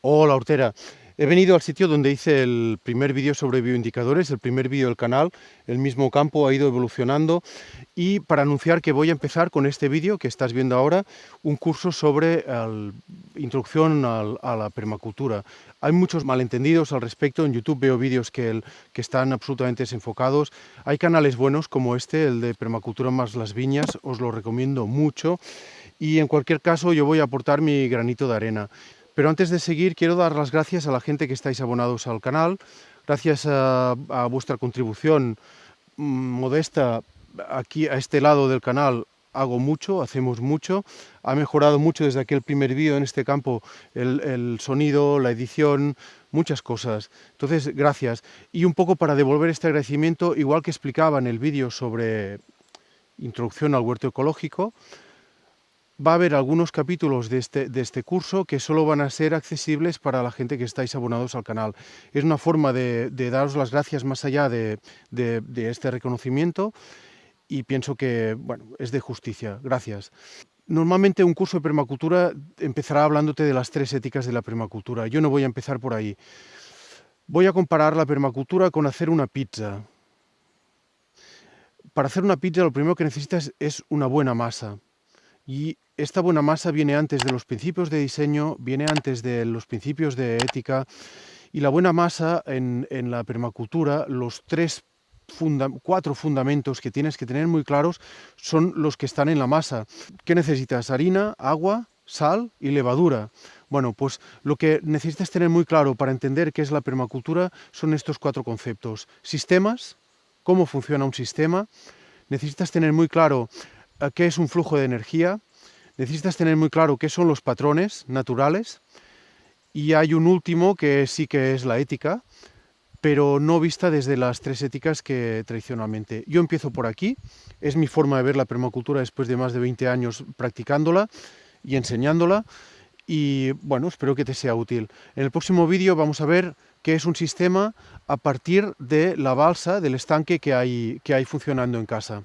Hola Hortera, he venido al sitio donde hice el primer vídeo sobre bioindicadores, el primer vídeo del canal, el mismo campo ha ido evolucionando. Y para anunciar que voy a empezar con este vídeo que estás viendo ahora, un curso sobre introducción a la permacultura. Hay muchos malentendidos al respecto, en YouTube veo vídeos que, que están absolutamente desenfocados, hay canales buenos como este, el de Permacultura más las viñas, os lo recomiendo mucho. Y en cualquier caso yo voy a aportar mi granito de arena. Pero antes de seguir, quiero dar las gracias a la gente que estáis abonados al canal. Gracias a, vuestra contribución mm, modesta aquí a este lado del canal hago mucho, hacemos mucho, ha mejorado mucho desde aquel primer vídeo en este campo, el, el, sonido, la edición, muchas cosas. Entonces, gracias. Y un poco para devolver este agradecimiento, igual que explicaba en el vídeo sobre introducción al huerto ecológico, va a haber algunos capítulos de este, de este curso que solo van a ser accesibles para la gente que estáis abonados al canal. Es una forma de, daros las gracias más allá de, de, de, este reconocimiento y pienso que bueno, es de justicia. Gracias. Normalmente un curso de permacultura empezará hablándote de las tres éticas de la permacultura. Yo no voy a empezar por ahí. Voy a comparar la permacultura con hacer una pizza. Para hacer una pizza lo primero que necesitas es una buena masa y esta buena masa viene antes de los principios de diseño, viene antes de los principios de ética, y la buena masa en, la permacultura, los tres Funda cuatro fundamentos que tienes que tener muy claros son los que están en la masa. ¿Qué necesitas? Harina, agua, sal y levadura. Bueno, pues lo que necesitas tener muy claro para entender qué es la permacultura son estos cuatro conceptos. Sistemas, cómo funciona un sistema. Necesitas tener muy claro qué es un flujo de energía, necesitas tener muy claro qué son los patrones naturales y hay un último que sí que es la ética, pero no vista desde las tres éticas que tradicionalmente. Yo empiezo por aquí, es mi forma de ver la permacultura después de más de 20 años practicándola y enseñándola y bueno, espero que te sea útil. En el próximo vídeo vamos a ver qué es un sistema a partir de la balsa, del estanque que hay, que hay funcionando en casa.